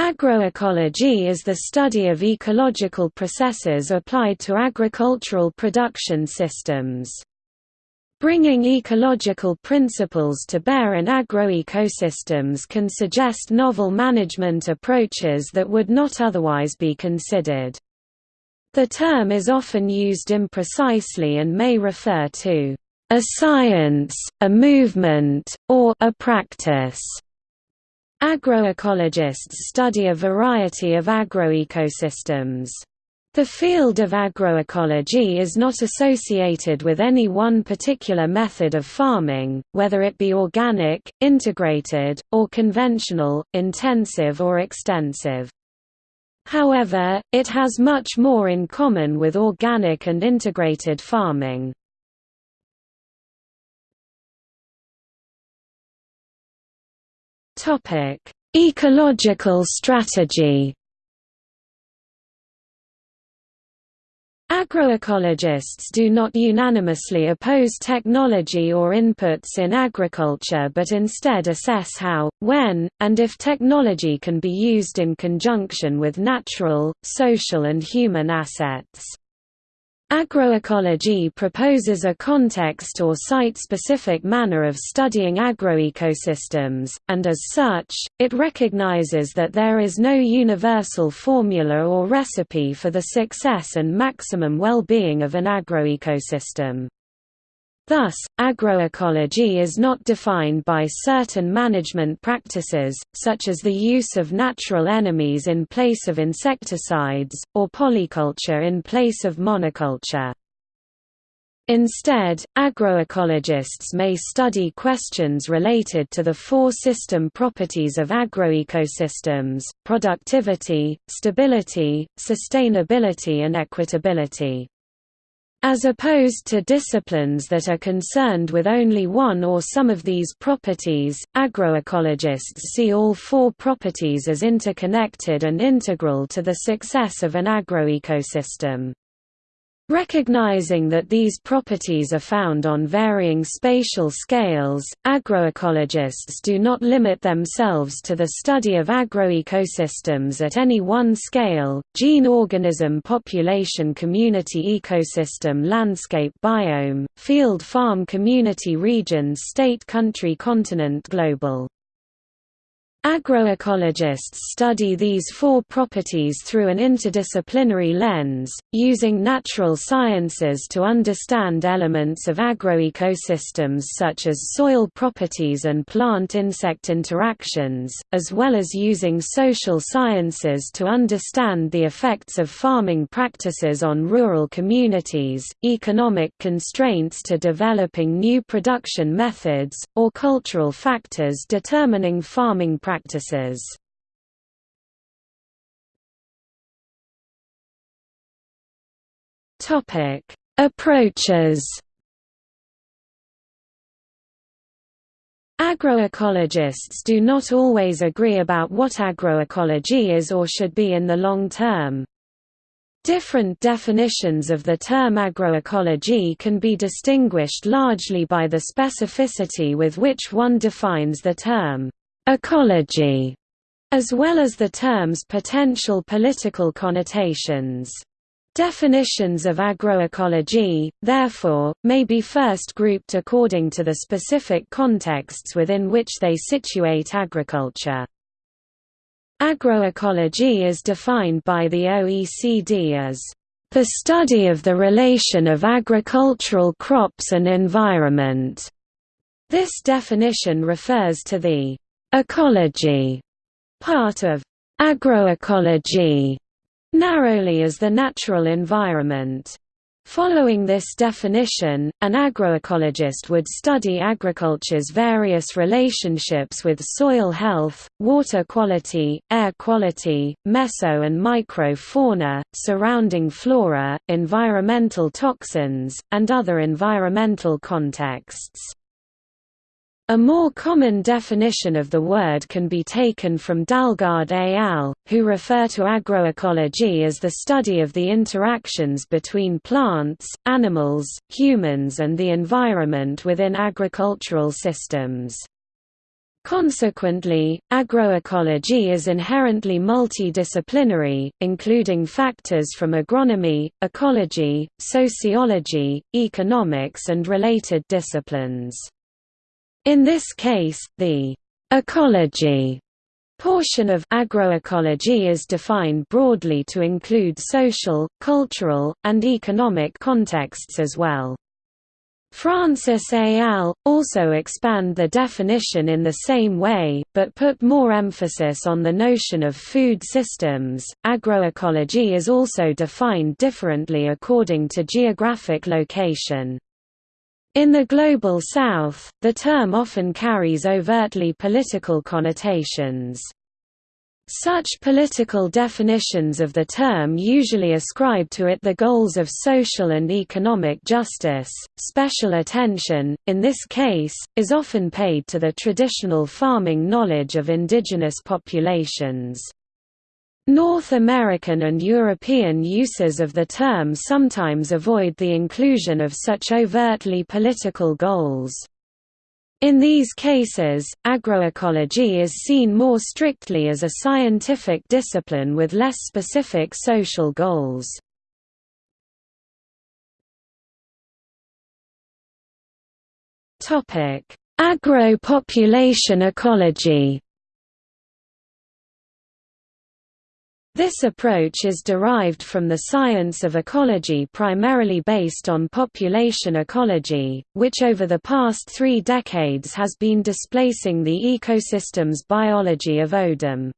Agroecology is the study of ecological processes applied to agricultural production systems. Bringing ecological principles to bear in agroecosystems can suggest novel management approaches that would not otherwise be considered. The term is often used imprecisely and may refer to a science, a movement, or a practice. Agroecologists study a variety of agroecosystems. The field of agroecology is not associated with any one particular method of farming, whether it be organic, integrated, or conventional, intensive or extensive. However, it has much more in common with organic and integrated farming. Ecological strategy. Agroecologists do not unanimously oppose technology or inputs in agriculture but instead assess how, when, and if technology can be used in conjunction with natural, social and human assets. Agroecology proposes a context or site-specific manner of studying agroecosystems, and as such, it recognizes that there is no universal formula or recipe for the success and maximum well-being of an agroecosystem. Thus, agroecology is not defined by certain management practices, such as the use of natural enemies in place of insecticides, or polyculture in place of monoculture. Instead, agroecologists may study questions related to the four system properties of agroecosystems, productivity, stability, sustainability and equitability. As opposed to disciplines that are concerned with only one or some of these properties, agroecologists see all four properties as interconnected and integral to the success of an agroecosystem. Recognizing that these properties are found on varying spatial scales, agroecologists do not limit themselves to the study of agroecosystems at any one scale, gene organism population community ecosystem landscape biome, field farm community region state country continent global. Agroecologists study these four properties through an interdisciplinary lens, using natural sciences to understand elements of agroecosystems such as soil properties and plant-insect interactions, as well as using social sciences to understand the effects of farming practices on rural communities, economic constraints to developing new production methods, or cultural factors determining farming practices practices. Approaches. Agroecologists do not always agree about what agroecology is or should be in the long term. Different definitions of the term agroecology can be distinguished largely by the specificity with which one defines the term ecology, as well as the term's potential political connotations. Definitions of agroecology, therefore, may be first grouped according to the specific contexts within which they situate agriculture. Agroecology is defined by the OECD as the study of the relation of agricultural crops and environment. This definition refers to the Ecology, part of agroecology, narrowly as the natural environment. Following this definition, an agroecologist would study agriculture's various relationships with soil health, water quality, air quality, meso and microfauna, surrounding flora, environmental toxins, and other environmental contexts. A more common definition of the word can be taken from Dalgaard et al., who refer to agroecology as the study of the interactions between plants, animals, humans and the environment within agricultural systems. Consequently, agroecology is inherently multidisciplinary, including factors from agronomy, ecology, sociology, economics and related disciplines. In this case, the ecology portion of agroecology is defined broadly to include social, cultural, and economic contexts as well. Francis al. also expand the definition in the same way, but put more emphasis on the notion of food systems. Agroecology is also defined differently according to geographic location. In the Global South, the term often carries overtly political connotations. Such political definitions of the term usually ascribe to it the goals of social and economic justice. Special attention, in this case, is often paid to the traditional farming knowledge of indigenous populations. North American and European uses of the term sometimes avoid the inclusion of such overtly political goals. In these cases, agroecology is seen more strictly as a scientific discipline with less specific social goals. Agro-population ecology This approach is derived from the science of ecology primarily based on population ecology, which over the past three decades has been displacing the ecosystems biology of Odum.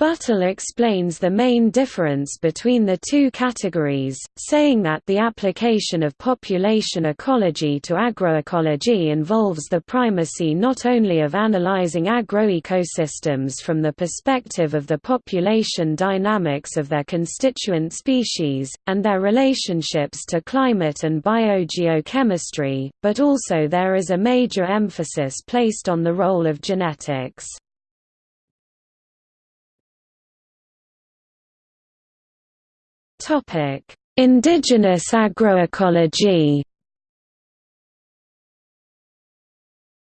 Buttel explains the main difference between the two categories, saying that the application of population ecology to agroecology involves the primacy not only of analyzing agroecosystems from the perspective of the population dynamics of their constituent species, and their relationships to climate and biogeochemistry, but also there is a major emphasis placed on the role of genetics. Topic: Indigenous agroecology.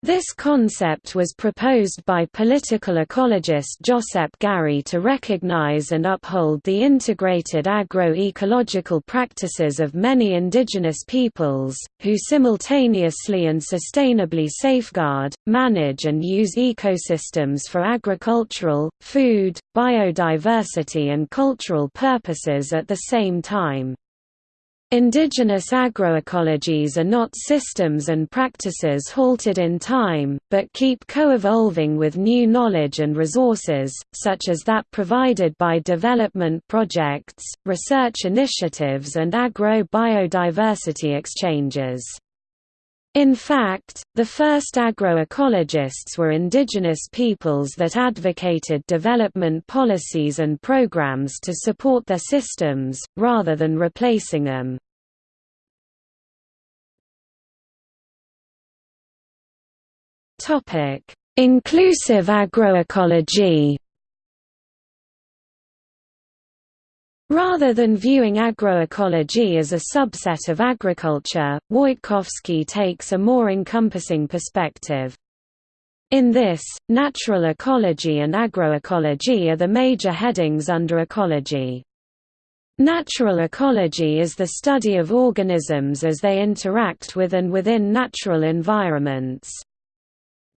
This concept was proposed by political ecologist Josep Gari to recognize and uphold the integrated agro-ecological practices of many indigenous peoples, who simultaneously and sustainably safeguard, manage and use ecosystems for agricultural, food, biodiversity and cultural purposes at the same time. Indigenous agroecologies are not systems and practices halted in time, but keep co-evolving with new knowledge and resources, such as that provided by development projects, research initiatives and agro-biodiversity exchanges. In fact, the first agroecologists were indigenous peoples that advocated development policies and programs to support their systems, rather than replacing them. Inclusive agroecology Rather than viewing agroecology as a subset of agriculture, Wojtkowski takes a more encompassing perspective. In this, natural ecology and agroecology are the major headings under ecology. Natural ecology is the study of organisms as they interact with and within natural environments.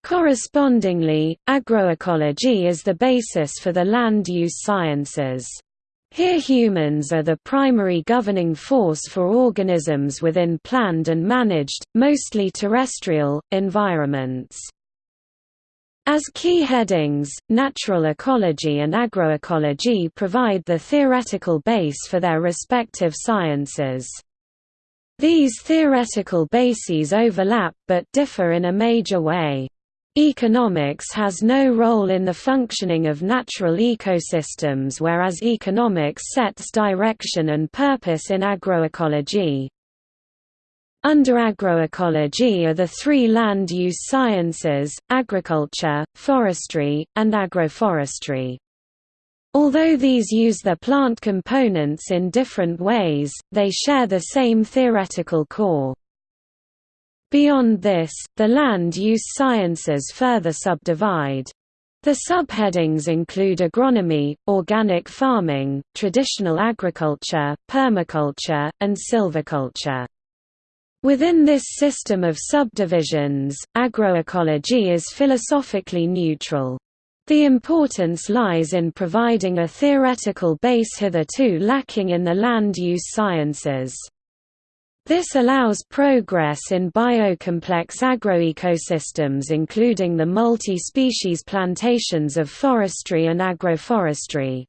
Correspondingly, agroecology is the basis for the land use sciences. Here humans are the primary governing force for organisms within planned and managed, mostly terrestrial, environments. As key headings, natural ecology and agroecology provide the theoretical base for their respective sciences. These theoretical bases overlap but differ in a major way. Economics has no role in the functioning of natural ecosystems whereas economics sets direction and purpose in agroecology. Under agroecology are the three land use sciences, agriculture, forestry, and agroforestry. Although these use their plant components in different ways, they share the same theoretical core. Beyond this, the land use sciences further subdivide. The subheadings include agronomy, organic farming, traditional agriculture, permaculture, and silviculture. Within this system of subdivisions, agroecology is philosophically neutral. The importance lies in providing a theoretical base hitherto lacking in the land use sciences. This allows progress in biocomplex agroecosystems including the multi-species plantations of forestry and agroforestry.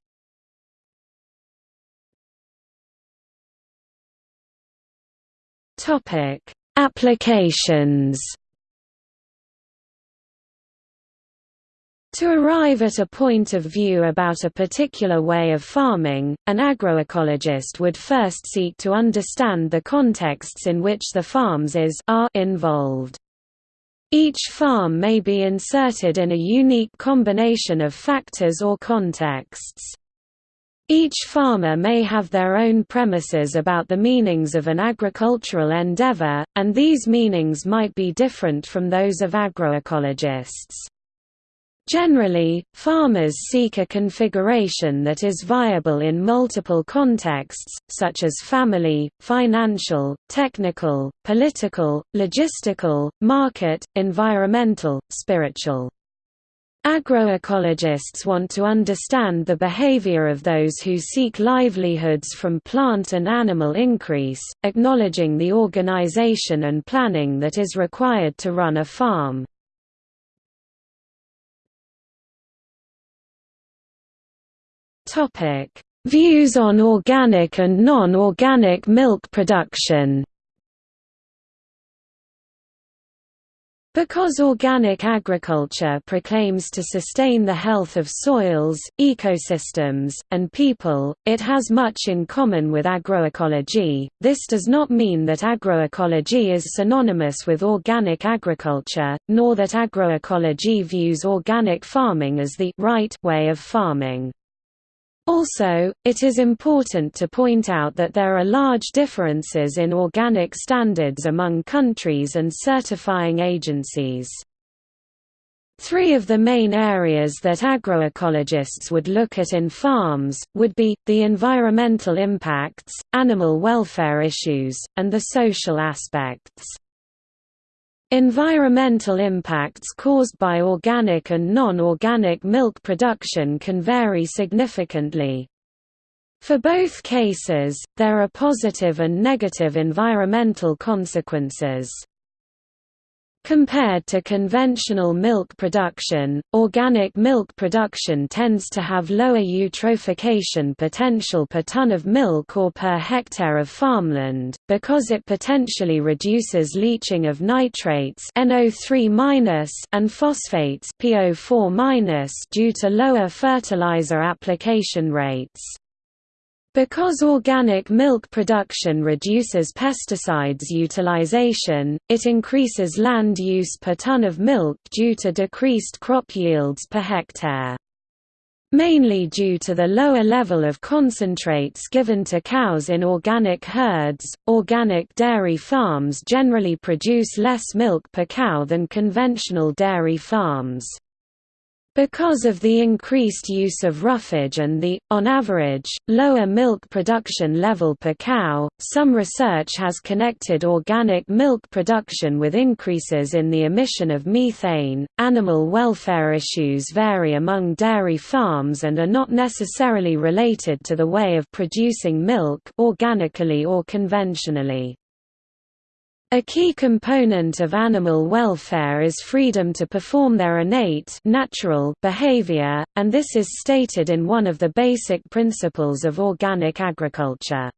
Applications. To arrive at a point of view about a particular way of farming, an agroecologist would first seek to understand the contexts in which the farms is are involved. Each farm may be inserted in a unique combination of factors or contexts. Each farmer may have their own premises about the meanings of an agricultural endeavor, and these meanings might be different from those of agroecologists. Generally, farmers seek a configuration that is viable in multiple contexts, such as family, financial, technical, political, logistical, market, environmental, spiritual. Agroecologists want to understand the behavior of those who seek livelihoods from plant and animal increase, acknowledging the organization and planning that is required to run a farm. Views on organic and non-organic milk production Because organic agriculture proclaims to sustain the health of soils, ecosystems, and people, it has much in common with agroecology. This does not mean that agroecology is synonymous with organic agriculture, nor that agroecology views organic farming as the right way of farming. Also, it is important to point out that there are large differences in organic standards among countries and certifying agencies. Three of the main areas that agroecologists would look at in farms, would be, the environmental impacts, animal welfare issues, and the social aspects. Environmental impacts caused by organic and non-organic milk production can vary significantly. For both cases, there are positive and negative environmental consequences. Compared to conventional milk production, organic milk production tends to have lower eutrophication potential per ton of milk or per hectare of farmland, because it potentially reduces leaching of nitrates NO3- and phosphates PO4- due to lower fertilizer application rates. Because organic milk production reduces pesticides utilization, it increases land use per ton of milk due to decreased crop yields per hectare. Mainly due to the lower level of concentrates given to cows in organic herds, organic dairy farms generally produce less milk per cow than conventional dairy farms. Because of the increased use of roughage and the, on average, lower milk production level per cow, some research has connected organic milk production with increases in the emission of methane. Animal welfare issues vary among dairy farms and are not necessarily related to the way of producing milk organically or conventionally. A key component of animal welfare is freedom to perform their innate natural behavior, and this is stated in one of the basic principles of organic agriculture.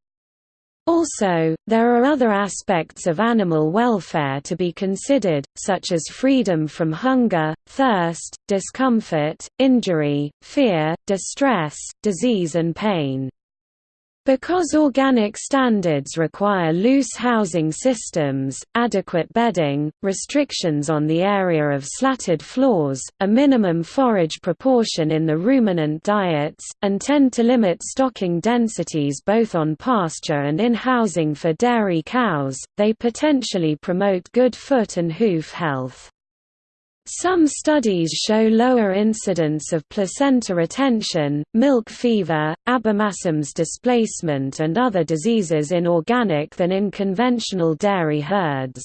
Also, there are other aspects of animal welfare to be considered, such as freedom from hunger, thirst, discomfort, injury, fear, distress, disease and pain. Because organic standards require loose housing systems, adequate bedding, restrictions on the area of slatted floors, a minimum forage proportion in the ruminant diets, and tend to limit stocking densities both on pasture and in housing for dairy cows, they potentially promote good foot and hoof health. Some studies show lower incidence of placenta retention, milk fever, abomasums displacement and other diseases in organic than in conventional dairy herds.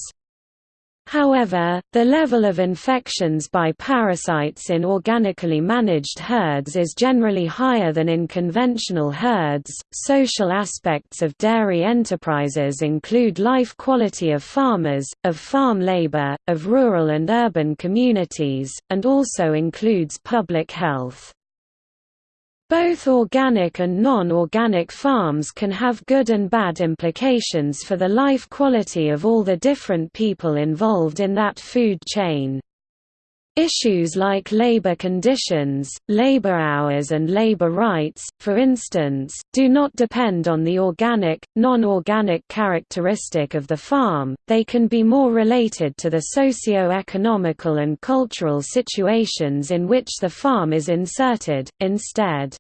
However, the level of infections by parasites in organically managed herds is generally higher than in conventional herds. Social aspects of dairy enterprises include life quality of farmers, of farm labor, of rural and urban communities, and also includes public health. Both organic and non-organic farms can have good and bad implications for the life quality of all the different people involved in that food chain. Issues like labor conditions, labor hours and labor rights, for instance, do not depend on the organic, non-organic characteristic of the farm, they can be more related to the socio-economical and cultural situations in which the farm is inserted, instead.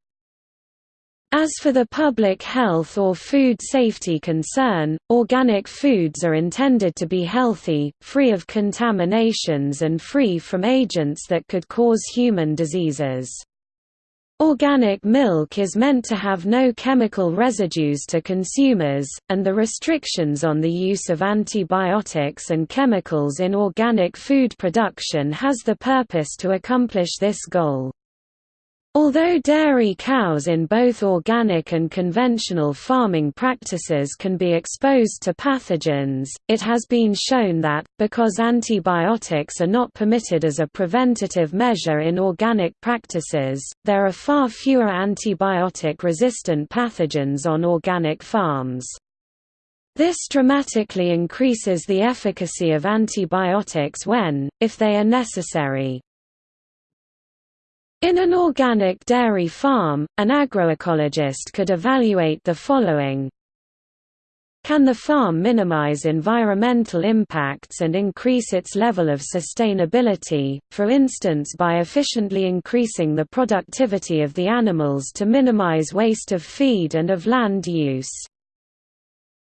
As for the public health or food safety concern, organic foods are intended to be healthy, free of contaminations and free from agents that could cause human diseases. Organic milk is meant to have no chemical residues to consumers, and the restrictions on the use of antibiotics and chemicals in organic food production has the purpose to accomplish this goal. Although dairy cows in both organic and conventional farming practices can be exposed to pathogens, it has been shown that, because antibiotics are not permitted as a preventative measure in organic practices, there are far fewer antibiotic-resistant pathogens on organic farms. This dramatically increases the efficacy of antibiotics when, if they are necessary, in an organic dairy farm, an agroecologist could evaluate the following. Can the farm minimize environmental impacts and increase its level of sustainability, for instance by efficiently increasing the productivity of the animals to minimize waste of feed and of land use?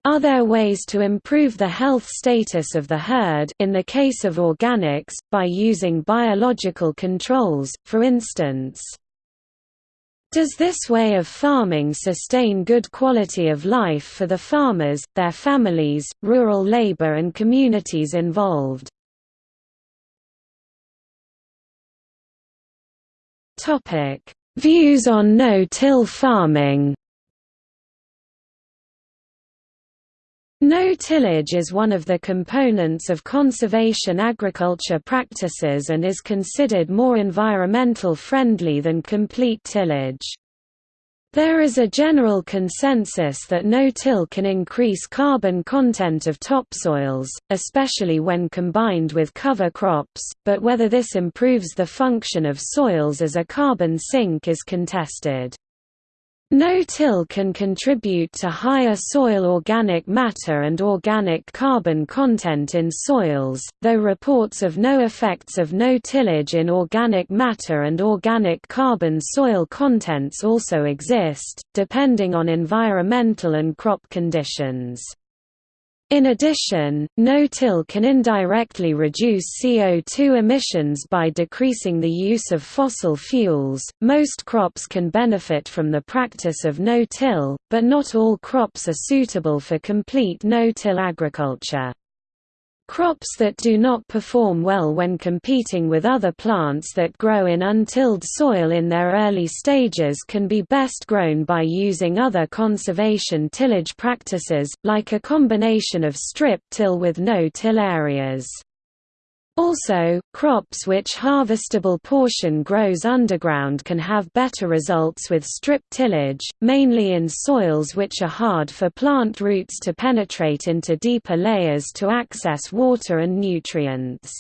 Are there ways to improve the health status of the herd in the case of organics, by using biological controls, for instance? Does this way of farming sustain good quality of life for the farmers, their families, rural labor and communities involved? Views on no-till farming No-tillage is one of the components of conservation agriculture practices and is considered more environmental friendly than complete tillage. There is a general consensus that no-till can increase carbon content of topsoils, especially when combined with cover crops, but whether this improves the function of soils as a carbon sink is contested. No-till can contribute to higher soil organic matter and organic carbon content in soils, though reports of no effects of no-tillage in organic matter and organic carbon soil contents also exist, depending on environmental and crop conditions. In addition, no-till can indirectly reduce CO2 emissions by decreasing the use of fossil fuels. Most crops can benefit from the practice of no-till, but not all crops are suitable for complete no-till agriculture. Crops that do not perform well when competing with other plants that grow in untilled soil in their early stages can be best grown by using other conservation tillage practices, like a combination of strip till with no-till areas. Also, crops which harvestable portion grows underground can have better results with strip tillage, mainly in soils which are hard for plant roots to penetrate into deeper layers to access water and nutrients.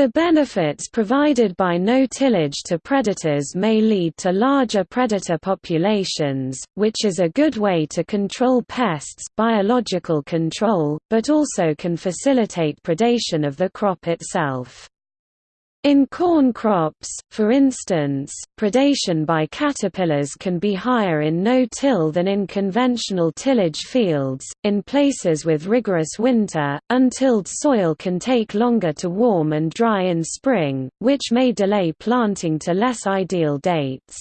The benefits provided by no-tillage to predators may lead to larger predator populations, which is a good way to control pests biological control, but also can facilitate predation of the crop itself. In corn crops, for instance, predation by caterpillars can be higher in no-till than in conventional tillage fields. In places with rigorous winter, untilled soil can take longer to warm and dry in spring, which may delay planting to less ideal dates.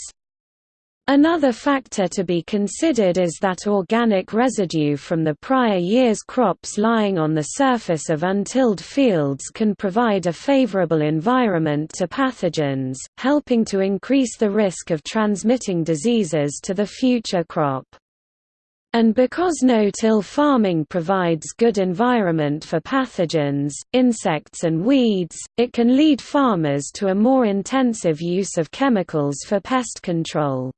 Another factor to be considered is that organic residue from the prior year's crops lying on the surface of untilled fields can provide a favorable environment to pathogens, helping to increase the risk of transmitting diseases to the future crop. And because no-till farming provides good environment for pathogens, insects and weeds, it can lead farmers to a more intensive use of chemicals for pest control.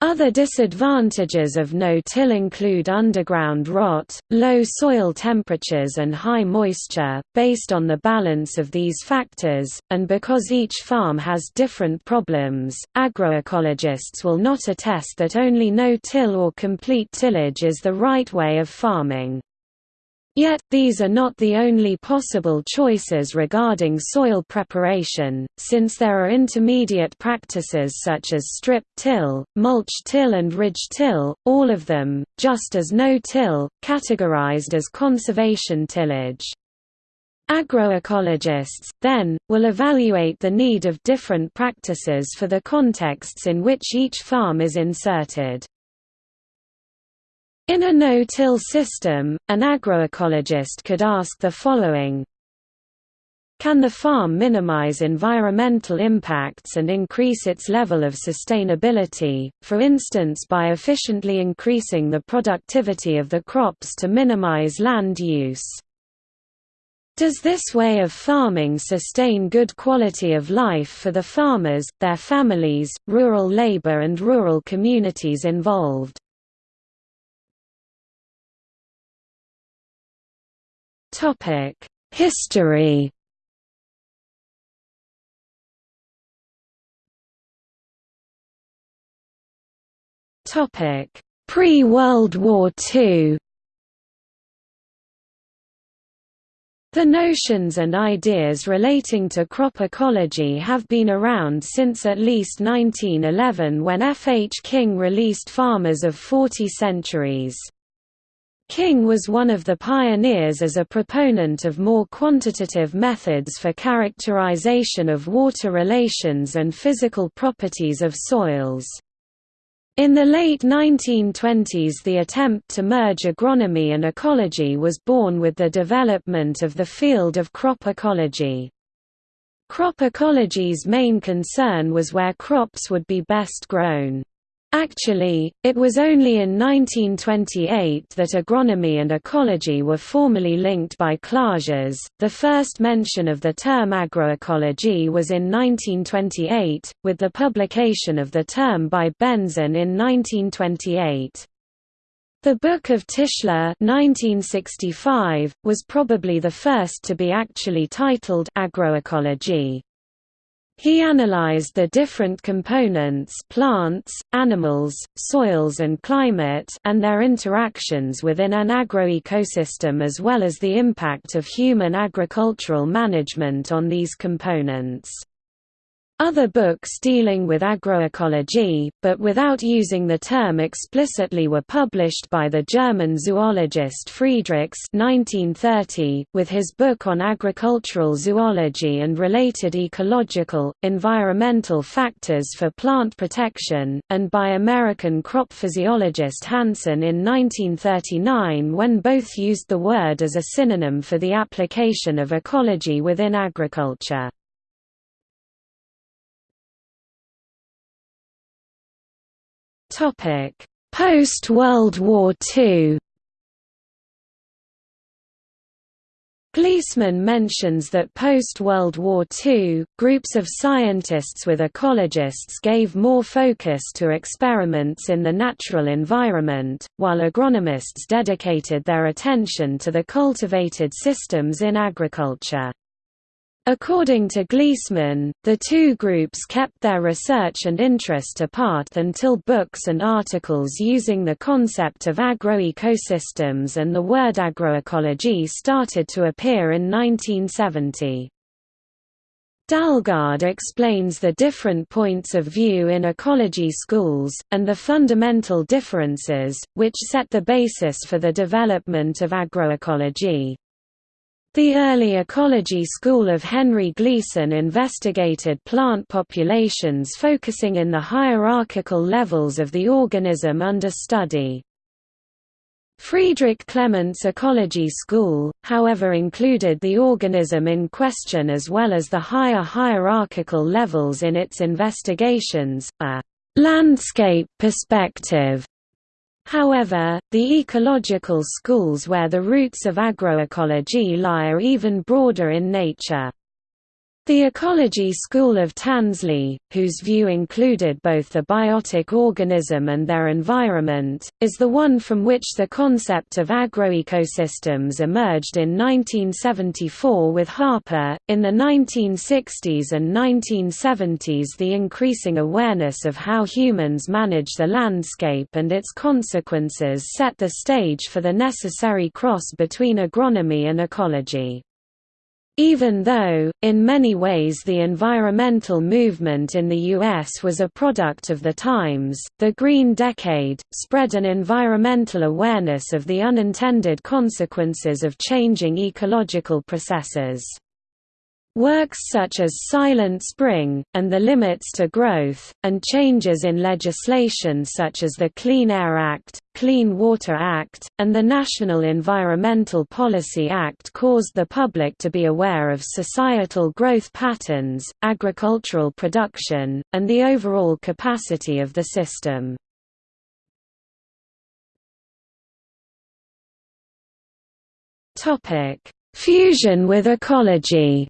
Other disadvantages of no-till include underground rot, low soil temperatures and high moisture. Based on the balance of these factors, and because each farm has different problems, agroecologists will not attest that only no-till or complete tillage is the right way of farming. Yet, these are not the only possible choices regarding soil preparation, since there are intermediate practices such as strip till, mulch till and ridge till, all of them, just as no-till, categorized as conservation tillage. Agroecologists, then, will evaluate the need of different practices for the contexts in which each farm is inserted. In a no-till system, an agroecologist could ask the following Can the farm minimize environmental impacts and increase its level of sustainability, for instance by efficiently increasing the productivity of the crops to minimize land use? Does this way of farming sustain good quality of life for the farmers, their families, rural labor and rural communities involved? Topic: History. Topic: Pre-World War II. The notions and ideas relating to crop ecology have been around since at least 1911 when F. H. King released Farmers of Forty Centuries. King was one of the pioneers as a proponent of more quantitative methods for characterization of water relations and physical properties of soils. In the late 1920s the attempt to merge agronomy and ecology was born with the development of the field of crop ecology. Crop ecology's main concern was where crops would be best grown. Actually, it was only in 1928 that agronomy and ecology were formally linked by Clausius. The first mention of the term agroecology was in 1928, with the publication of the term by Bensin in 1928. The Book of Tischler 1965, was probably the first to be actually titled Agroecology. He analyzed the different components plants, animals, soils and climate and their interactions within an agroecosystem as well as the impact of human agricultural management on these components. Other books dealing with agroecology, but without using the term explicitly were published by the German zoologist Friedrichs 1930, with his book on agricultural zoology and related ecological, environmental factors for plant protection, and by American crop physiologist Hansen in 1939 when both used the word as a synonym for the application of ecology within agriculture. Post-World War II Gliessman mentions that post-World War II, groups of scientists with ecologists gave more focus to experiments in the natural environment, while agronomists dedicated their attention to the cultivated systems in agriculture. According to Gliessman, the two groups kept their research and interest apart until books and articles using the concept of agroecosystems and the word agroecology started to appear in 1970. Dalgaard explains the different points of view in ecology schools, and the fundamental differences, which set the basis for the development of agroecology. The early ecology school of Henry Gleason investigated plant populations focusing in the hierarchical levels of the organism under study. Friedrich Clement's ecology school, however included the organism in question as well as the higher hierarchical levels in its investigations, a «landscape perspective» However, the ecological schools where the roots of agroecology lie are even broader in nature. The ecology school of Tansley, whose view included both the biotic organism and their environment, is the one from which the concept of agroecosystems emerged in 1974 with Harper. In the 1960s and 1970s, the increasing awareness of how humans manage the landscape and its consequences set the stage for the necessary cross between agronomy and ecology. Even though, in many ways the environmental movement in the U.S. was a product of the times, the Green Decade, spread an environmental awareness of the unintended consequences of changing ecological processes. Works such as Silent Spring, and The Limits to Growth, and changes in legislation such as the Clean Air Act, Clean Water Act, and the National Environmental Policy Act caused the public to be aware of societal growth patterns, agricultural production, and the overall capacity of the system. Fusion with ecology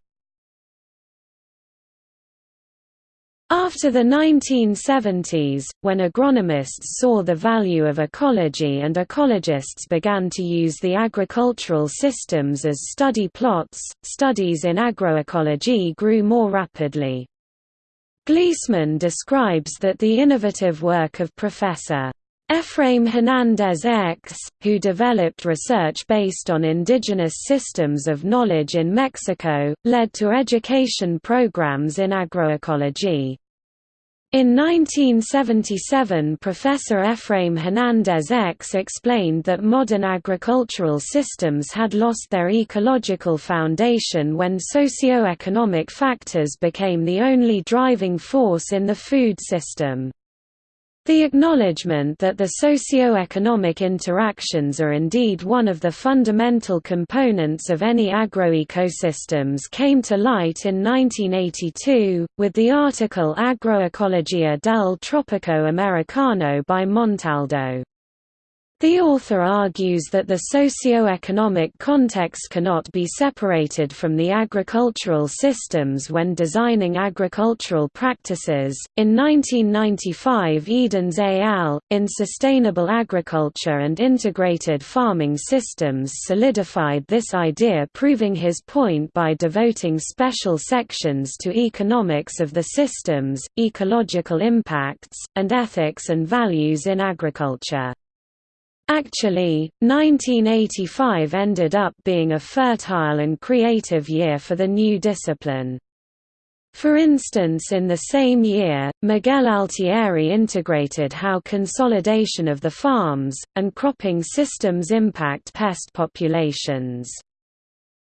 After the 1970s, when agronomists saw the value of ecology and ecologists began to use the agricultural systems as study plots, studies in agroecology grew more rapidly. Gliessman describes that the innovative work of Professor Efraim Hernandez X, who developed research based on indigenous systems of knowledge in Mexico, led to education programs in agroecology. In 1977 Professor Efraim Hernandez X explained that modern agricultural systems had lost their ecological foundation when socio-economic factors became the only driving force in the food system. The acknowledgement that the socio-economic interactions are indeed one of the fundamental components of any agroecosystems came to light in 1982, with the article Agroecologia del Tropico Americano by Montaldo. The author argues that the socio-economic context cannot be separated from the agricultural systems when designing agricultural practices. In 1995, Edens al. in Sustainable Agriculture and Integrated Farming Systems solidified this idea, proving his point by devoting special sections to economics of the systems, ecological impacts, and ethics and values in agriculture. Actually, 1985 ended up being a fertile and creative year for the new discipline. For instance in the same year, Miguel Altieri integrated how consolidation of the farms, and cropping systems impact pest populations.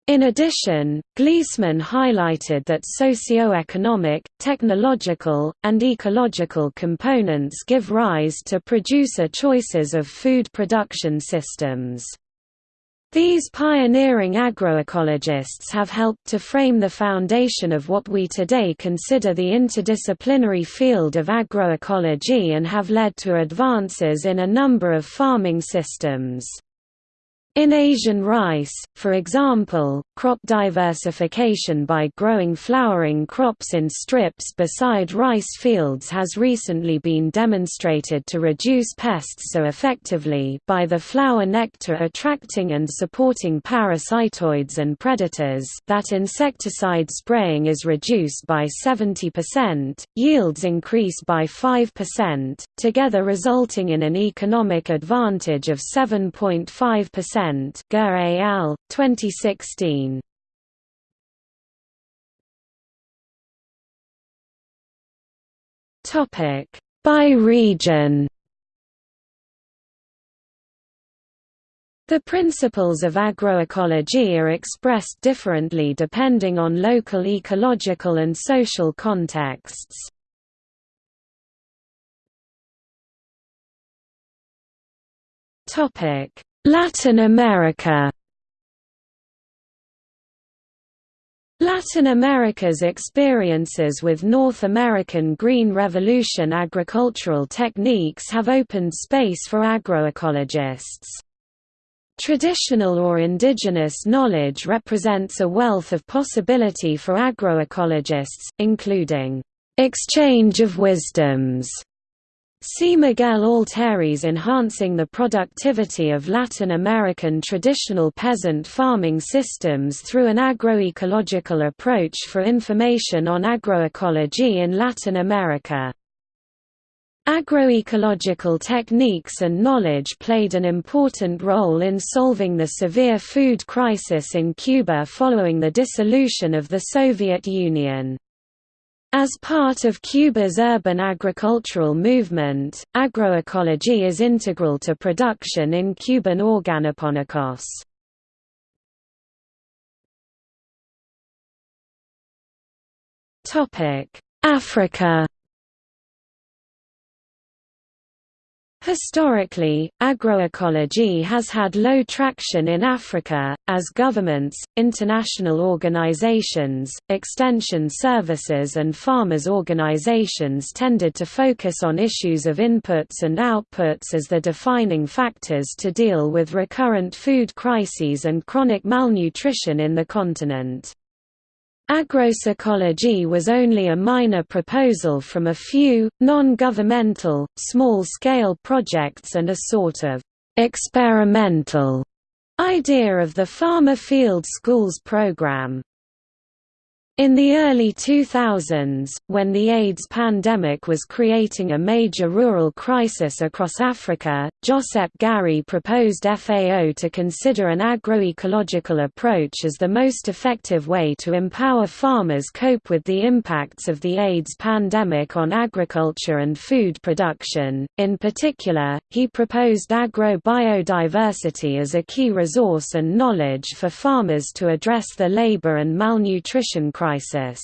In addition, Gliessman highlighted that socio-economic, technological, and ecological components give rise to producer choices of food production systems. These pioneering agroecologists have helped to frame the foundation of what we today consider the interdisciplinary field of agroecology and have led to advances in a number of farming systems. In Asian rice, for example, crop diversification by growing flowering crops in strips beside rice fields has recently been demonstrated to reduce pests so effectively by the flower nectar attracting and supporting parasitoids and predators that insecticide spraying is reduced by 70%, yields increase by 5%, together resulting in an economic advantage of 7.5% percent al. 2016. Topic by region. The principles of agroecology are expressed differently depending on local ecological and social contexts. Topic: Latin America Latin America's experiences with North American Green Revolution agricultural techniques have opened space for agroecologists. Traditional or indigenous knowledge represents a wealth of possibility for agroecologists, including exchange of wisdoms See Miguel Altieri enhancing the productivity of Latin American traditional peasant farming systems through an agroecological approach for information on agroecology in Latin America. Agroecological techniques and knowledge played an important role in solving the severe food crisis in Cuba following the dissolution of the Soviet Union. As part of Cuba's urban agricultural movement, agroecology is integral to production in Cuban organoponicos. Africa Historically, agroecology has had low traction in Africa, as governments, international organizations, extension services and farmers' organizations tended to focus on issues of inputs and outputs as the defining factors to deal with recurrent food crises and chronic malnutrition in the continent. Agroecology was only a minor proposal from a few, non-governmental, small-scale projects and a sort of «experimental» idea of the Farmer Field Schools program. In the early 2000s, when the AIDS pandemic was creating a major rural crisis across Africa, Josep Gari proposed FAO to consider an agroecological approach as the most effective way to empower farmers cope with the impacts of the AIDS pandemic on agriculture and food production. In particular, he proposed agro-biodiversity as a key resource and knowledge for farmers to address the labor and malnutrition crisis crisis.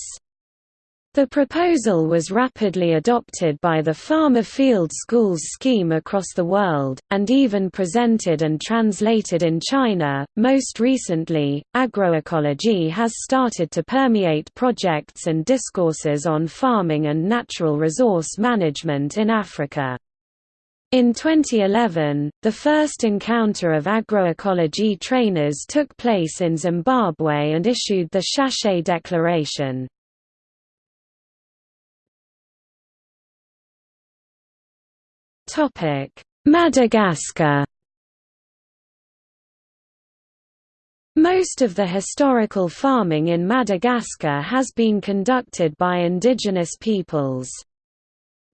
The proposal was rapidly adopted by the Farmer Field Schools scheme across the world, and even presented and translated in China. Most recently, agroecology has started to permeate projects and discourses on farming and natural resource management in Africa. In 2011, the first encounter of agroecology trainers took place in Zimbabwe and issued the Shashe Declaration. Madagascar Most of the historical farming in Madagascar has been conducted by indigenous peoples.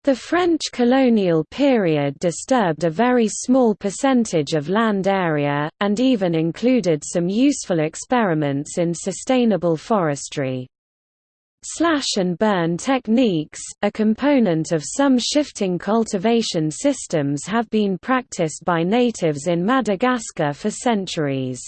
The French colonial period disturbed a very small percentage of land area, and even included some useful experiments in sustainable forestry. Slash and burn techniques, a component of some shifting cultivation systems have been practiced by natives in Madagascar for centuries.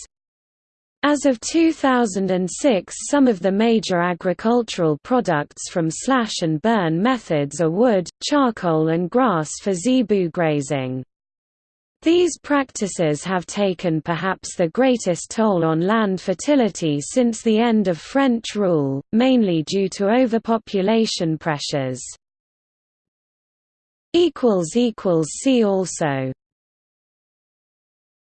As of 2006 some of the major agricultural products from slash and burn methods are wood, charcoal and grass for zebu grazing. These practices have taken perhaps the greatest toll on land fertility since the end of French rule, mainly due to overpopulation pressures. See also